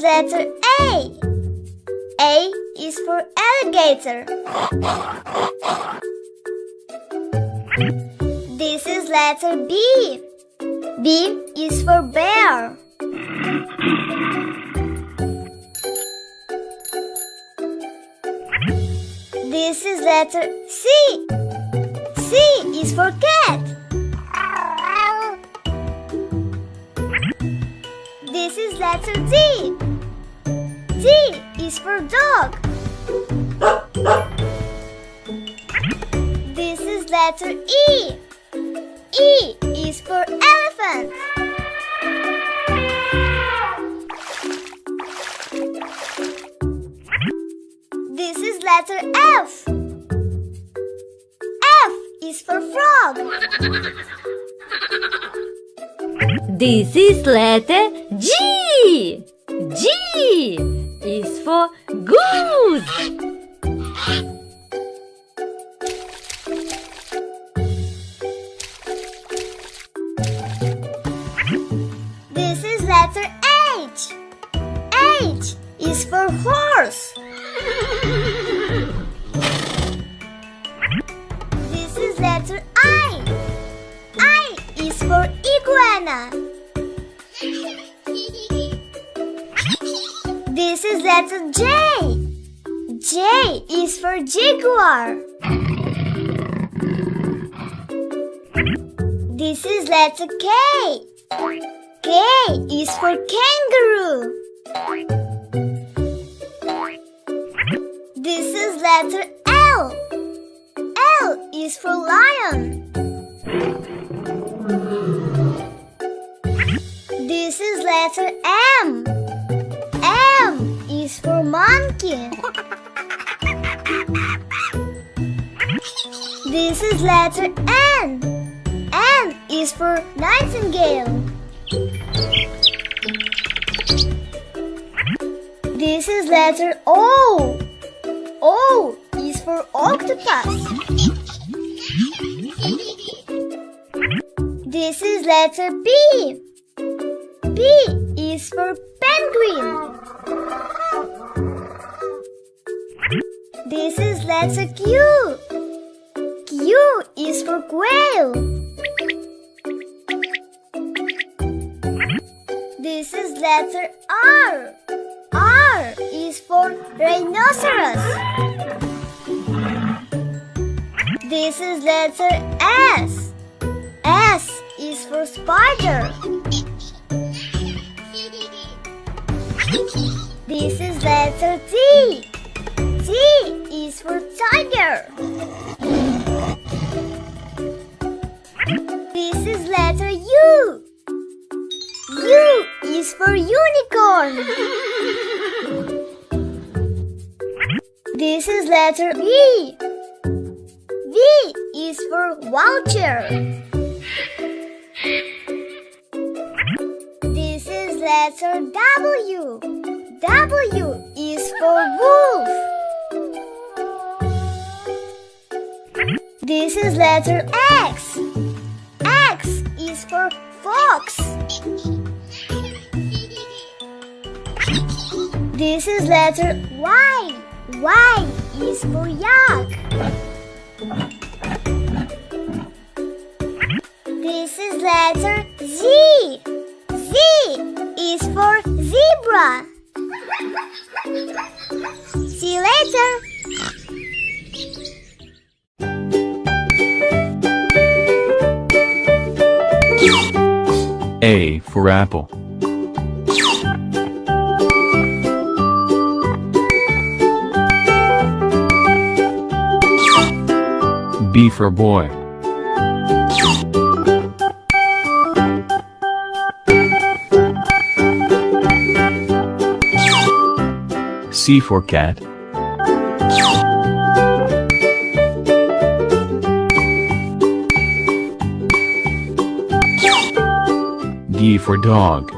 letter A. A is for alligator. This is letter B. B is for bear. This is letter C. C is for cat. This is letter D. D is for dog. This is letter E. E is for elephant. This is letter F. F is for frog. This is letter for goose. This is letter H. H is for horse. This is letter I. I is for iguana. This is letter J. J is for jaguar. This is letter K. K is for kangaroo. This is letter L. L is for lion. This is letter M. This is letter N. N is for nightingale. This is letter O. O is for octopus. This is letter B. B is for penguin. This is letter Q. Q is for quail. This is letter R. R is for rhinoceros. This is letter S. S is for spider. This is letter T. T for tiger. This is letter U. U is for unicorn. This is letter V. V is for vulture. This is letter W. W is for wolf. This is letter X. X is for fox. This is letter Y. Y is for yak. This is letter Z. Z is for zebra. See you later. A for apple. B for boy. C for cat. D for dog.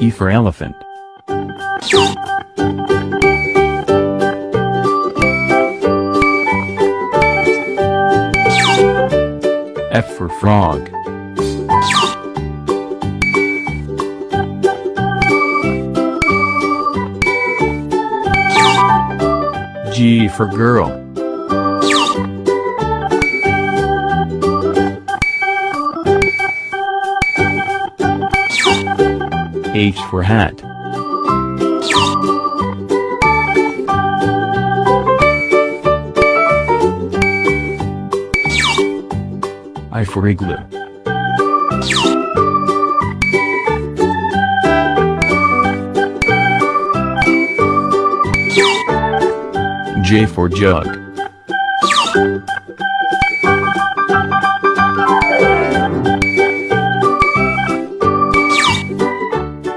E for elephant. F for frog. For girl. H for hat. I for igloo. J for jug.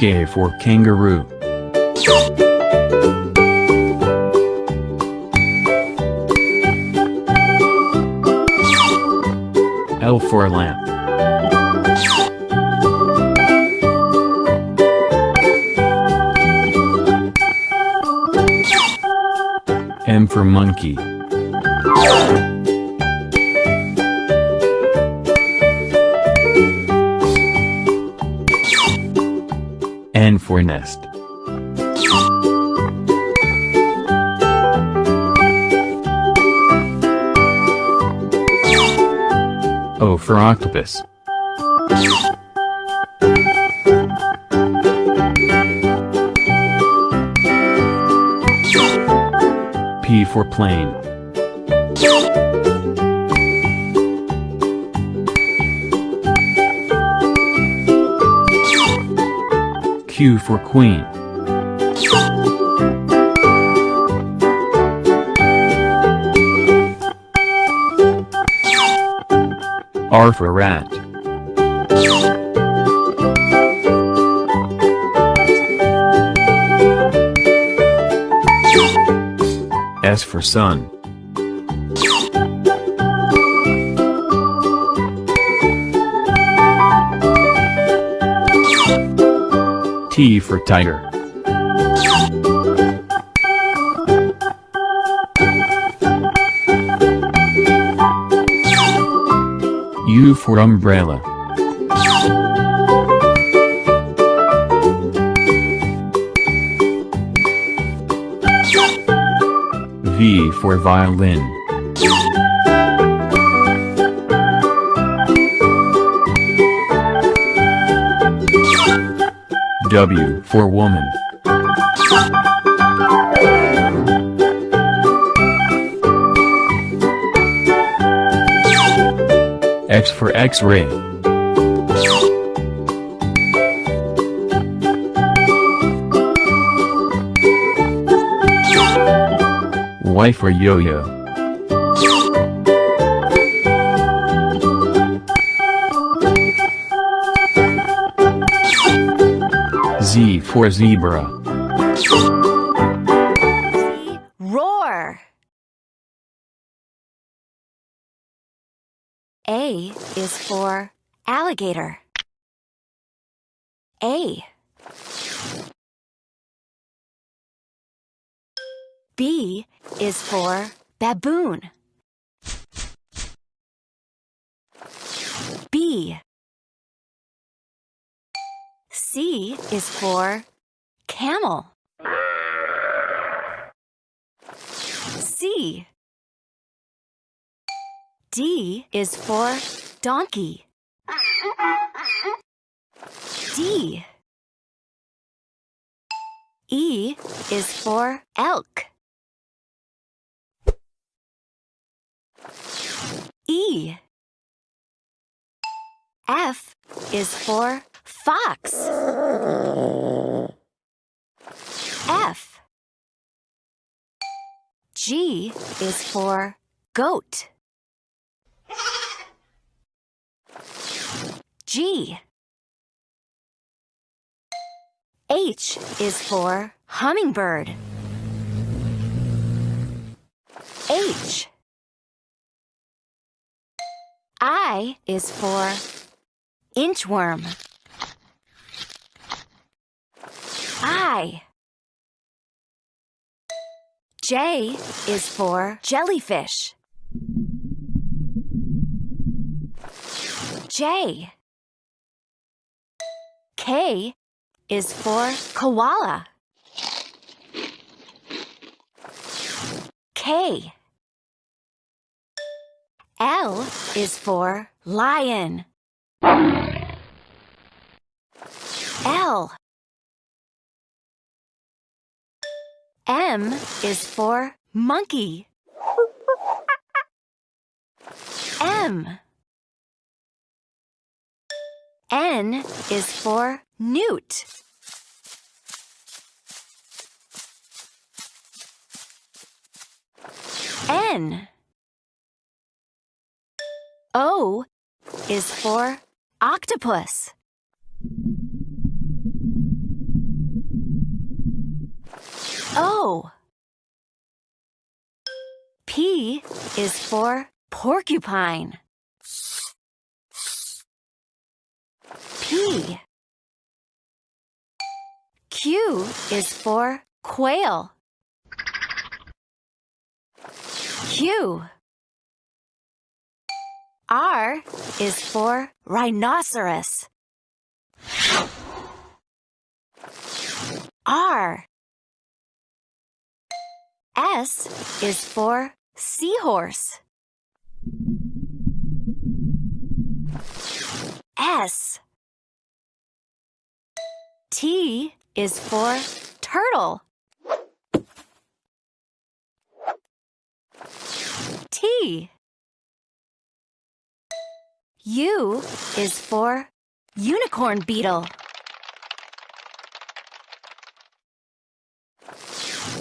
K for kangaroo. L for lamp. For monkey. N for nest. O for octopus. P for plane. Q for queen. R for rat. S for sun. T for tiger. U for umbrella. V for violin. W for woman. X for X-ray. Y for yo-yo. Z for zebra. Roar. A is for alligator. A. B is for baboon. B. C is for camel. C. D is for donkey. D. E is for elk. E. F is for fox. F. G is for goat. G. H is for hummingbird. H. I is for inchworm. I. J is for jellyfish. J. K is for koala. K. L is for lion. L. M is for monkey. M. N is for newt. N. O is for octopus. O. P is for porcupine. P. Q is for quail. Q. R is for rhinoceros. R. S is for seahorse. S. T is for turtle. T. U is for unicorn beetle.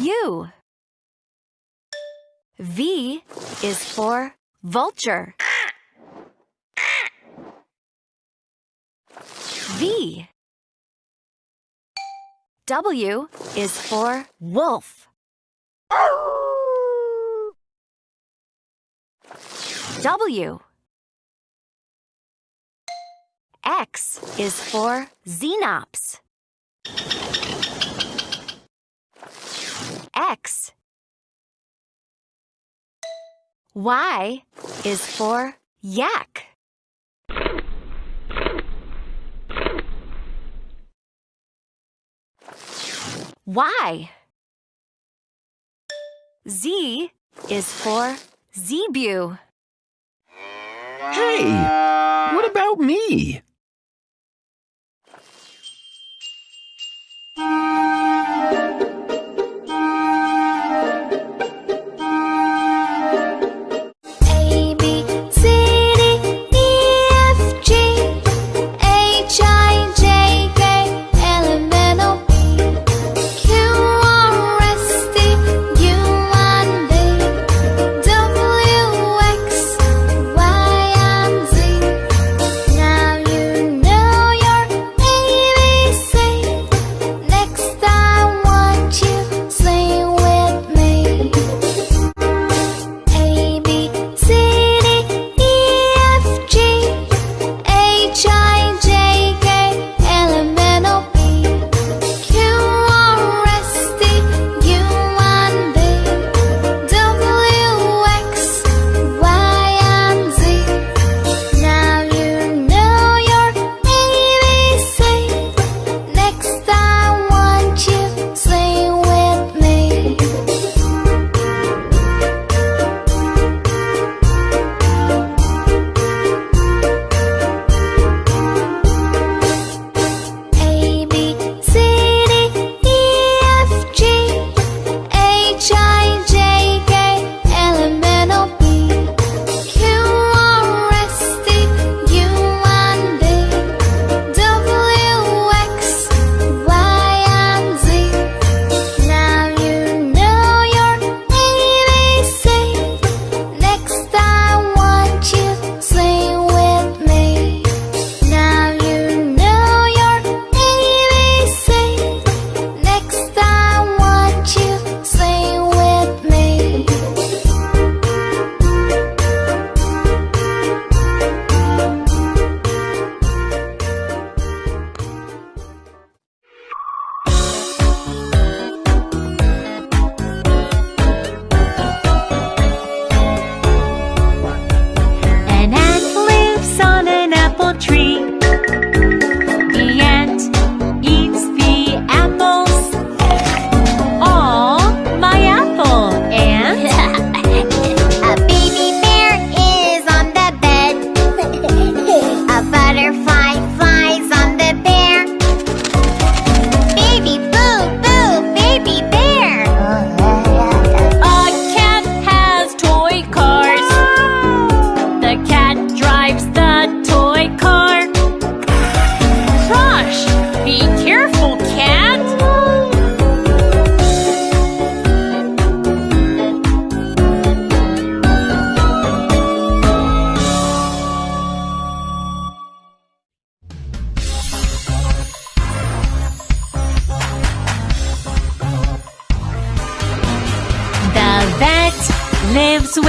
U. V is for vulture. V. W is for wolf. W. X is for xenops. X. Y is for yak. Y. Z is for zebu. Hey, what about me?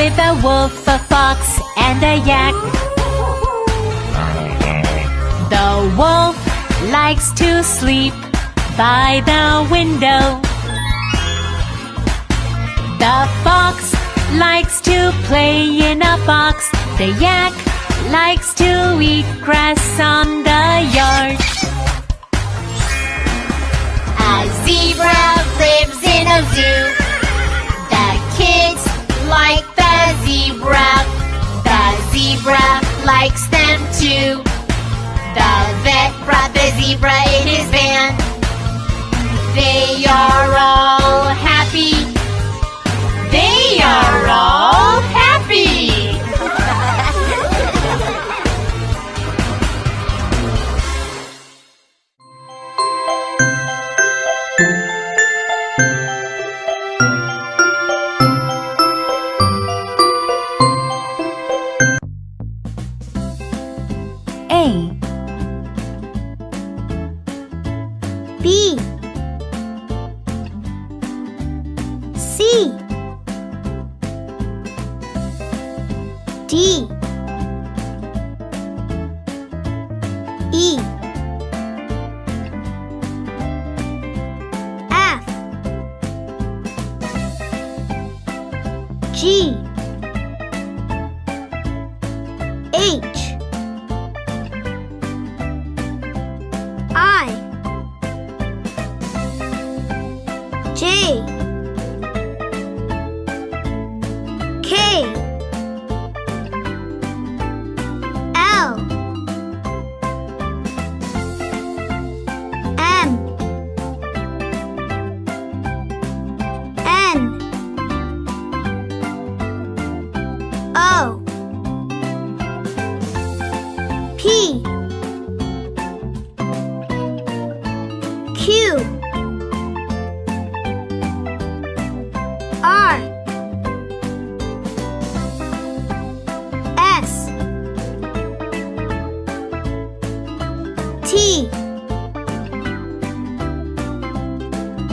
with a wolf, a fox, and a yak. The wolf likes to sleep by the window. The fox likes to play in a box. The yak likes to eat grass on the zebra in his van. They are all happy. They are all happy. A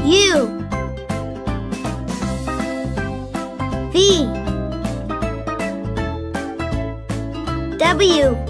U V. W.